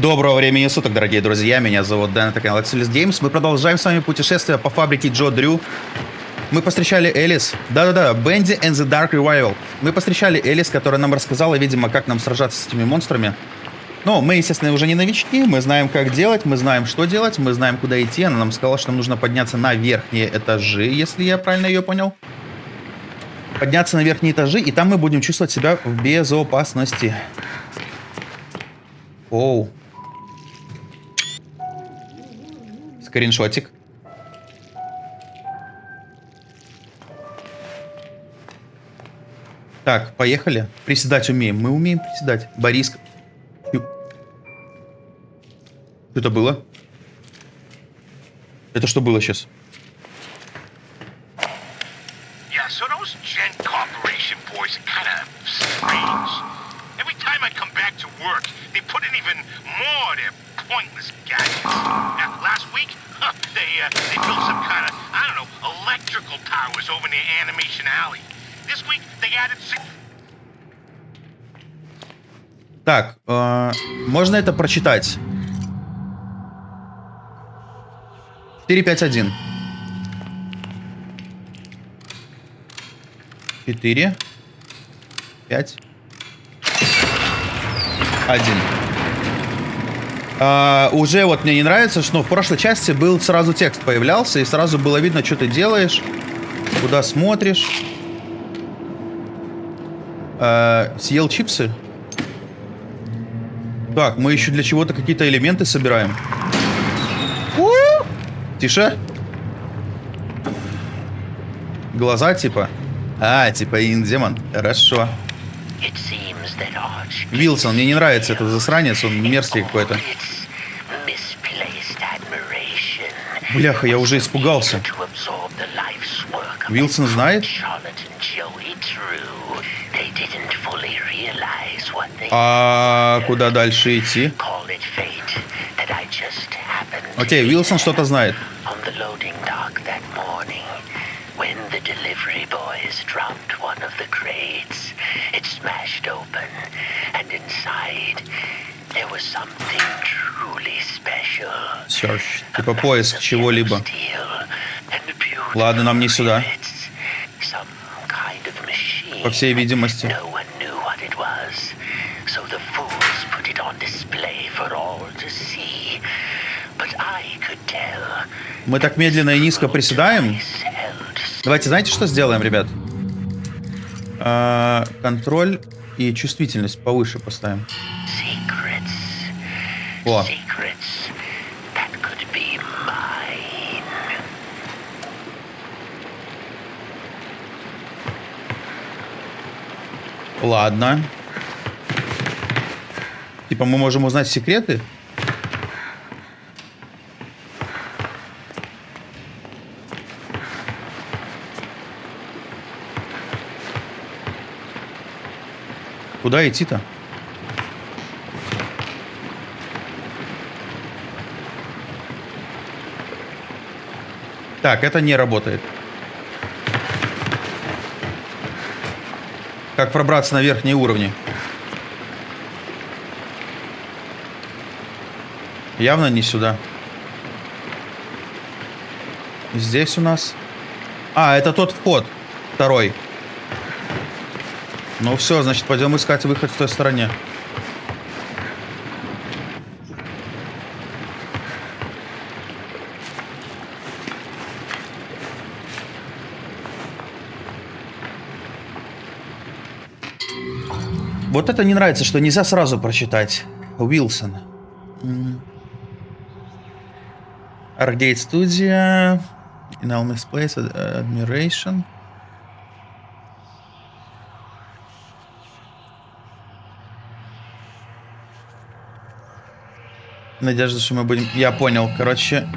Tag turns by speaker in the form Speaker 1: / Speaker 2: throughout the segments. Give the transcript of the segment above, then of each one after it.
Speaker 1: Доброго времени суток, дорогие друзья. Меня зовут Дэн, это канал Axelis Games. Мы продолжаем с вами путешествие по фабрике Джо Дрю. Мы повстречали Элис. Да-да-да, Бенди and the Dark Revival. Мы повстречали Элис, которая нам рассказала, видимо, как нам сражаться с этими монстрами. Ну, мы, естественно, уже не новички, мы знаем, как делать, мы знаем, что делать, мы знаем, куда идти. Она нам сказала, что нам нужно подняться на верхние этажи, если я правильно ее понял. Подняться на верхние этажи, и там мы будем чувствовать себя в безопасности. Оу. Скриншотик. Так, поехали. Приседать умеем. Мы умеем приседать. Борис. Что это было? Это что было сейчас? Это прочитать? 451. 4, 5, 1. А, уже вот мне не нравится, что в прошлой части был сразу текст появлялся, и сразу было видно, что ты делаешь, куда смотришь. А, съел чипсы? Так, мы еще для чего-то какие-то элементы собираем. Тише. Глаза типа. А, типа инь-демон. Хорошо. Вилсон, мне не нравится этот засранец, он мерзкий какой-то. Бляха, я уже испугался. Вилсон знает?
Speaker 2: Open, and inside there was something truly special.
Speaker 1: Search. Типа поиск чего-либо. Ладно, нам не сюда. По всей видимости. Мы так медленно и низко приседаем. Давайте, знаете, что сделаем, ребят? А, контроль и чувствительность повыше поставим. О, ладно. Типа мы можем узнать секреты? Куда идти-то? Так, это не работает. Как пробраться на верхние уровни? Явно не сюда. Здесь у нас... А, это тот вход. Второй. Ну все, значит, пойдем искать выход в той стороне. Вот это не нравится, что нельзя сразу прочитать. Уилсон. Arcade Studio. In all misplaced admiration. Надежда, что мы будем... Я понял, короче.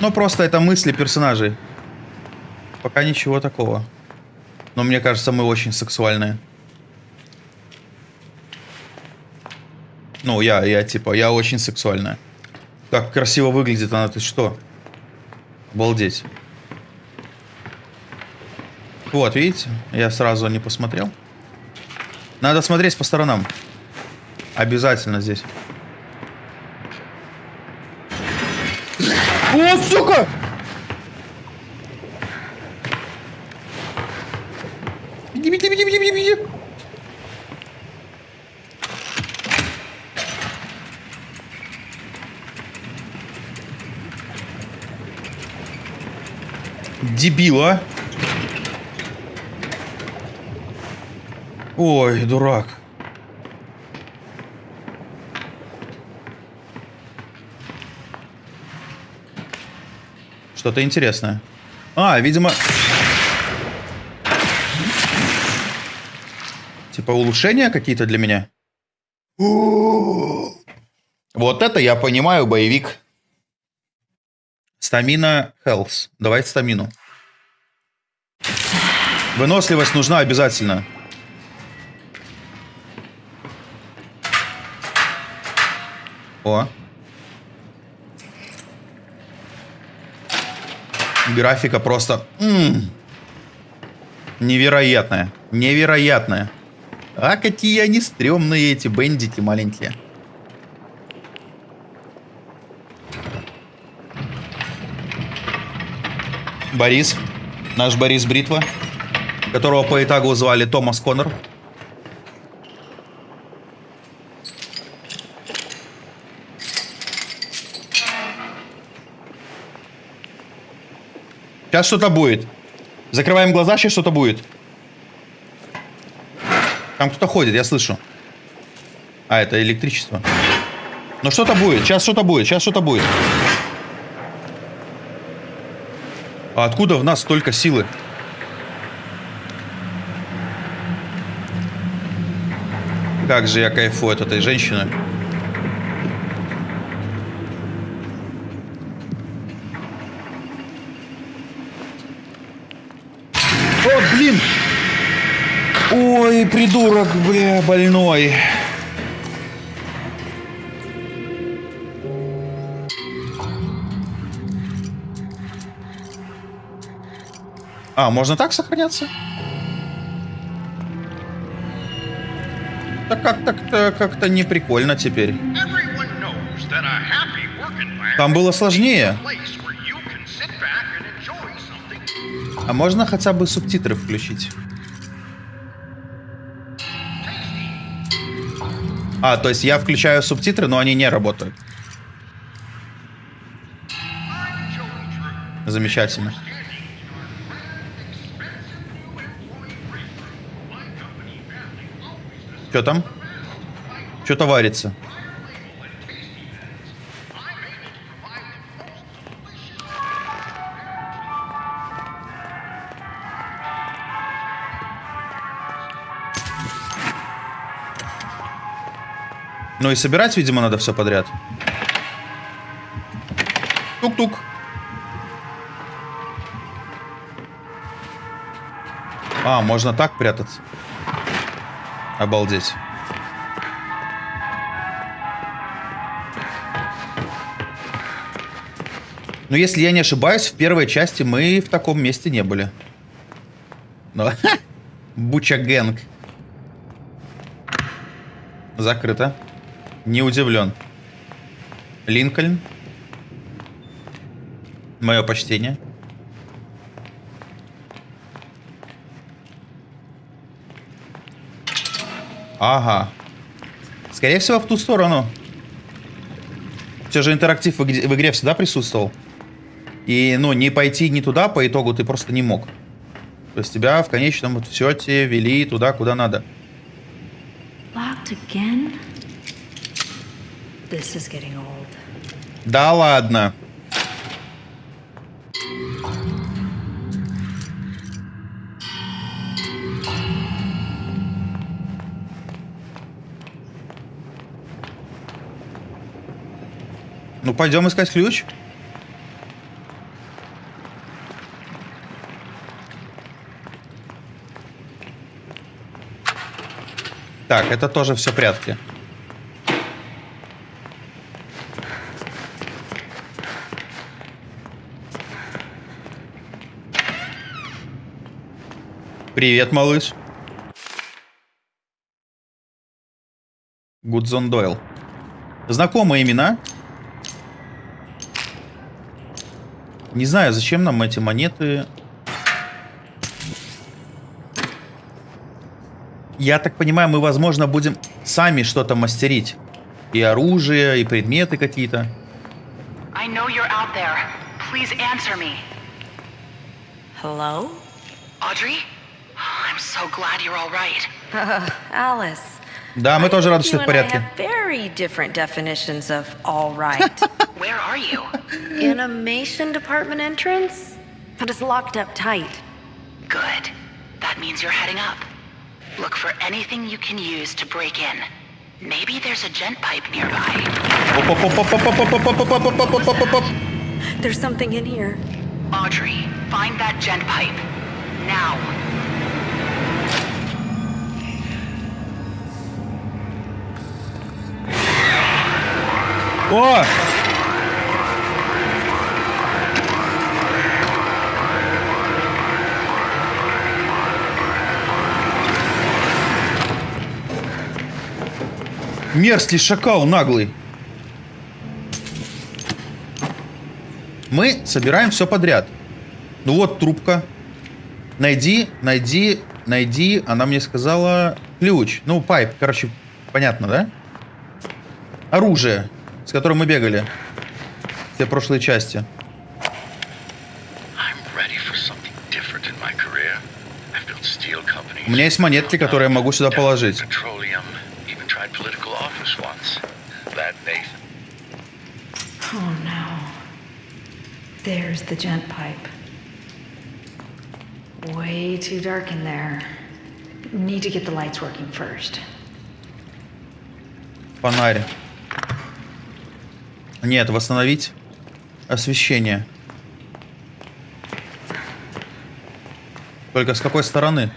Speaker 1: Ну, просто это мысли персонажей. Пока ничего такого. Но мне кажется, мы очень сексуальные. Ну, я, я типа, я очень сексуальная. Как красиво выглядит она, ты что? Обалдеть. Вот, видите? Я сразу не посмотрел. Надо смотреть по сторонам. Обязательно здесь. Дебила. Ой, дурак. Что-то интересное. А, видимо... Типа улучшения какие-то для меня? Вот это я понимаю, боевик. Стамина Health. Давайте стамину. Выносливость нужна обязательно. О. Графика просто... м, Невероятная. Невероятная. А какие они стрёмные, эти бендики маленькие. Борис. Наш Борис Бритва. Которого по итогу звали Томас Коннор. Сейчас что-то будет. Закрываем глаза, сейчас что-то будет. Там кто-то ходит, я слышу. А, это электричество. Ну что-то будет, сейчас что-то будет, сейчас что-то будет. А откуда в нас столько силы? Как же я кайфую от этой женщины. О, блин! Ой, придурок, бля, больной. А, можно так сохраняться? Так как-то как-то не прикольно теперь. Там было сложнее. А можно хотя бы субтитры включить? А, то есть я включаю субтитры, но они не работают. Замечательно. Что там? Что-то варится. Ну и собирать, видимо, надо все подряд. Тук-тук. А, можно так прятаться. Обалдеть. Но если я не ошибаюсь, в первой части мы в таком месте не были. Но... Буча Гэнг. Закрыто. Не удивлен. Линкольн. Мое почтение. Ага. Скорее всего, в ту сторону. Все же интерактив в игре, в игре всегда присутствовал. И, ну, не пойти не туда по итогу ты просто не мог. То есть тебя в конечном счете вели туда, куда надо. Да ладно. Ну, пойдем искать ключ. Так, это тоже все прятки. Привет, малыш. Гудзон Дойл. Знакомые имена? Не знаю, зачем нам эти монеты. Я так понимаю, мы, возможно, будем сами что-то мастерить. И оружие, и предметы какие-то.
Speaker 3: I know you're out there. Please answer me.
Speaker 4: Hello?
Speaker 3: Audrey? I'm so glad you're all right.
Speaker 4: Alice.
Speaker 1: Да, мы тоже рады, что ты в порядке.
Speaker 4: very different definitions of all right.
Speaker 3: Where are you?
Speaker 4: Animation department entrance? But it's locked up tight.
Speaker 3: Good. That means you're heading up. Look for anything you can use to break in. Maybe there's a gent pipe nearby.
Speaker 4: There's something in here.
Speaker 3: Audrey, find that gent pipe. Now.
Speaker 1: What? Мерзкий шакал наглый. Мы собираем все подряд. Ну вот трубка. Найди, найди, найди. Она мне сказала ключ. Ну, пайп. Короче, понятно, да? Оружие, с которым мы бегали. Все прошлые части. У меня есть монетки, которые я могу сюда положить.
Speaker 5: The gent pipe. Way too dark in there. Need to get the lights working first.
Speaker 1: Фонарь. Нет, восстановить освещение. Только с какой стороны?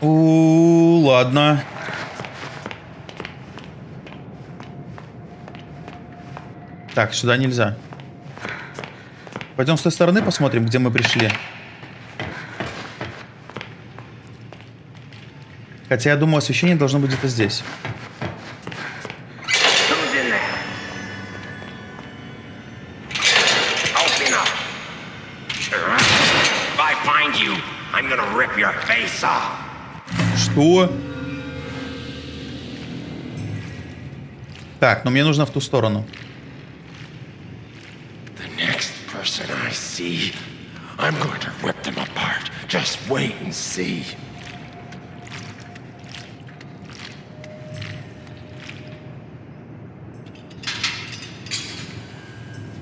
Speaker 1: У, ладно. Так, сюда нельзя. Пойдем с той стороны посмотрим, где мы пришли. Хотя я думаю, освещение должно быть где-то здесь. Что? Так, но мне нужно в ту сторону.
Speaker 6: I see, I'm going to rip them apart. Just wait and see.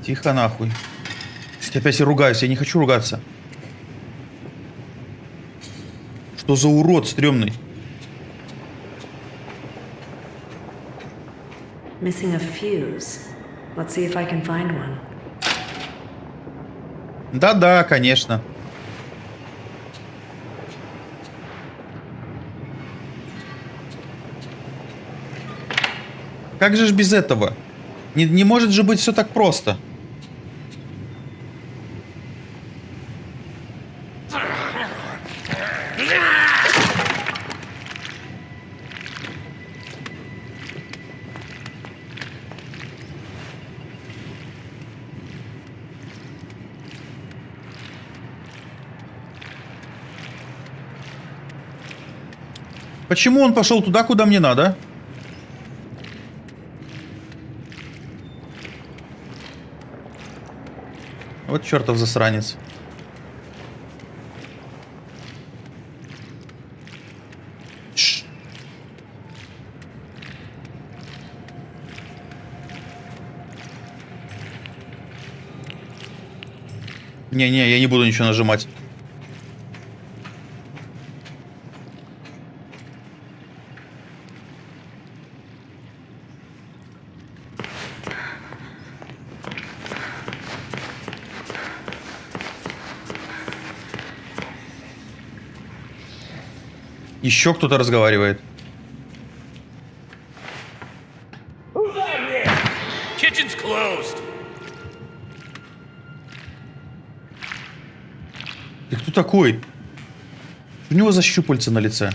Speaker 1: Тихо нахуй. Я опять ругаюсь, я не хочу ругаться. Что за урод стрёмный?
Speaker 5: Missing a fuse. Let's see if I can find one.
Speaker 1: Да-да, конечно. Как же ж без этого? Не, не может же быть все так просто. Почему он пошел туда, куда мне надо? Вот чертов засранец. Не-не, я не буду ничего нажимать. Еще кто-то разговаривает.
Speaker 6: Kitchen's closed.
Speaker 1: Ты кто такой? У него за щупальца на лице.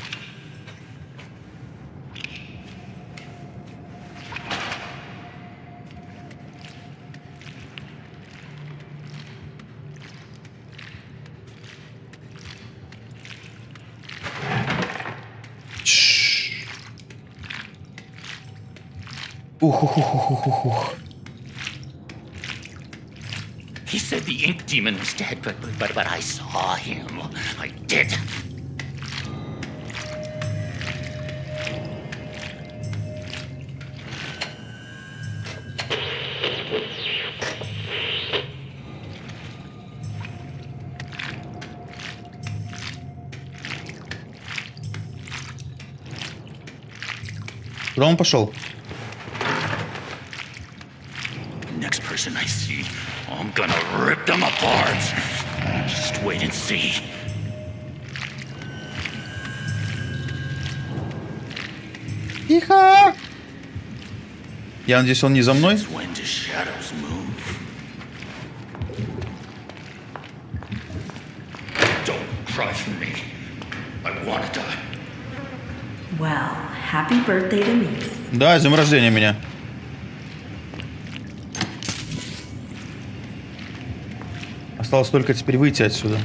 Speaker 7: He said the ink demon was dead, but, but, but I saw him. I did.
Speaker 1: Куда он пошел?
Speaker 7: I'm gonna rip them apart. Just wait and see.
Speaker 1: Тихо! Я надеюсь, он не за мной? Да, с днем рождения меня. Осталось только теперь выйти отсюда.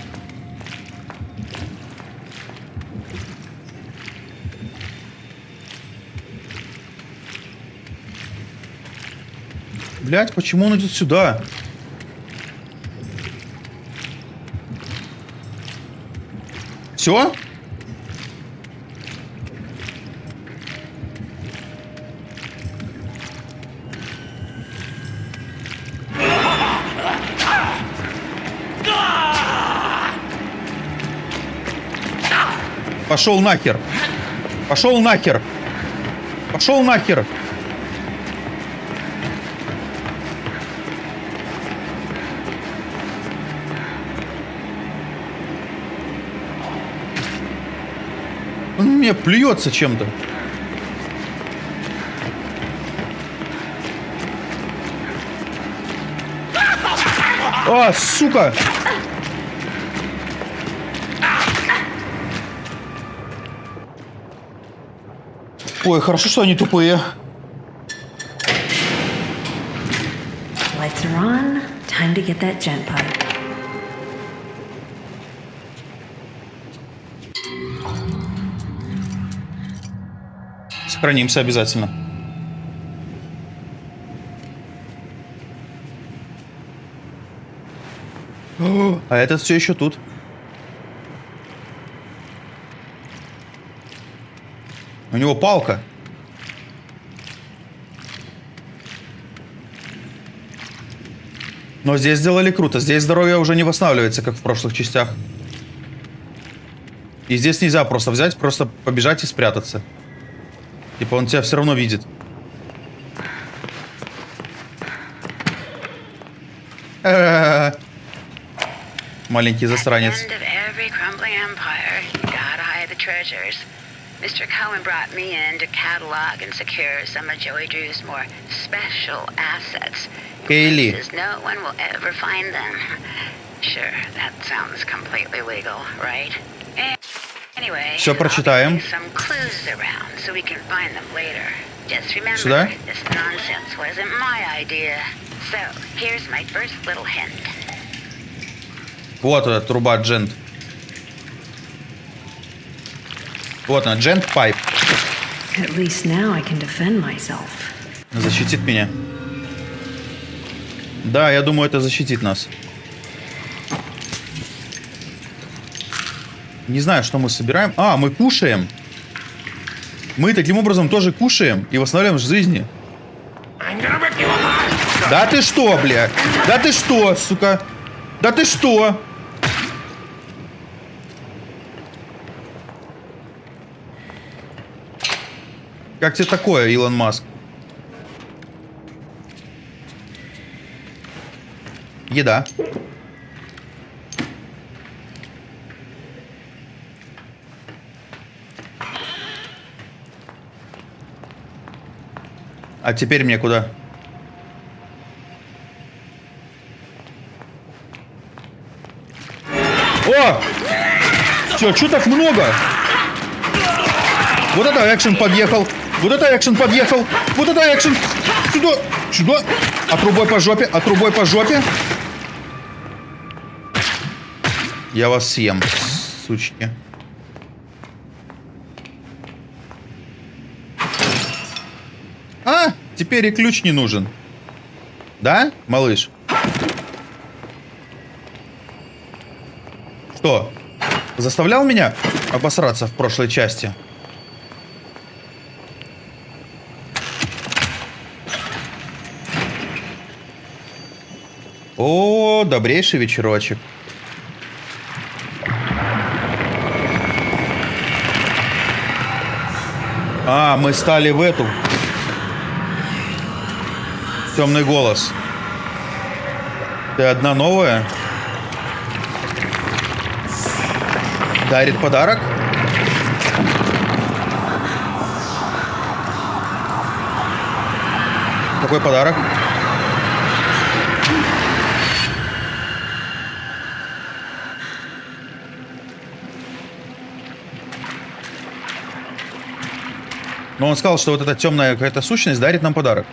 Speaker 1: Блять, почему он идет сюда? Все? Пошел нахер. Пошел нахер. Пошел нахер. Он мне плюется чем-то. А, сука! Ой, хорошо, что они тупые.
Speaker 4: Lights are on. Time to get that gent pipe.
Speaker 1: Сохранимся обязательно. А этот все еще тут. У него палка. Но здесь сделали круто. Здесь здоровье уже не восстанавливается, как в прошлых частях. И здесь нельзя просто взять, просто побежать и спрятаться. Типа он тебя все равно видит. Маленький засранец.
Speaker 8: End of every crumbling empire, you gotta hide the treasures. Mr. Cohen brought me in to catalog and secure some of Joey Drew's more special assets.
Speaker 1: Кейли.
Speaker 8: Places no one will ever find them. Sure, that sounds completely legal, right? Eh, Anyway,
Speaker 1: Всё
Speaker 8: I'll
Speaker 1: прочитаем.
Speaker 8: give you some clues around so we can find them later. Just remember,
Speaker 1: Сюда?
Speaker 8: this nonsense wasn't my idea. So, here's my first little hint.
Speaker 1: Вот эта труба джент. Вот она, джент пайп. Защитит меня. Да, я думаю, это защитит нас. Не знаю, что мы собираем. А, мы кушаем. Мы таким образом тоже кушаем и восстанавливаем жизни. Да ты что, бля? Да ты что, сука? Да ты что? Как тебе такое, Илон Маск? Еда. А теперь мне куда? О! Че, что так много? Вот это экшен подъехал. Вот это экшен подъехал. Вот это экшен. Сюда. Сюда. Отрубой по жопе. Отрубой по жопе. Я вас съем, сучки. А! Теперь и ключ не нужен. Да, малыш? Что? Заставлял меня обосраться в прошлой части? О, добрейший вечерочек. А, мы стали в эту. Темный голос. Ты одна новая? Дарит подарок? Какой подарок? Но он сказал, что вот эта темная какая-то сущность дарит нам подарок.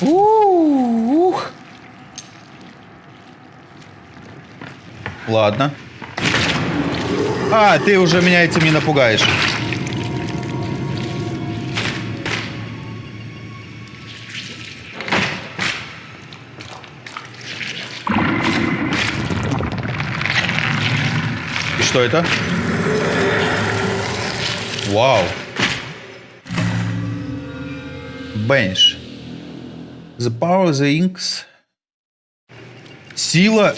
Speaker 1: Ух. Ладно. А, ты уже меня этим не напугаешь. И что это? Вау. Бенш. The power of the inks. Сила.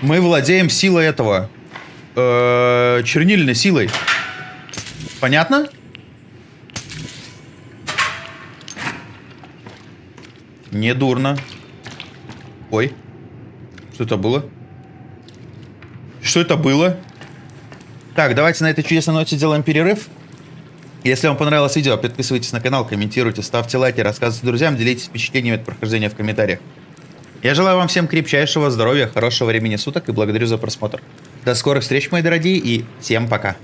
Speaker 1: Мы владеем силой этого. э, чернильной силой. Понятно? Не дурно. Ой. Что это было? Что это было? Так, давайте на этой чудесной ноте сделаем перерыв. Если вам понравилось видео, подписывайтесь на канал, комментируйте, ставьте лайки, рассказывайте друзьям, делитесь впечатлениями от прохождения в комментариях. Я желаю вам всем крепчайшего здоровья, хорошего времени суток и благодарю за просмотр. До скорых встреч, мои дорогие, и всем пока.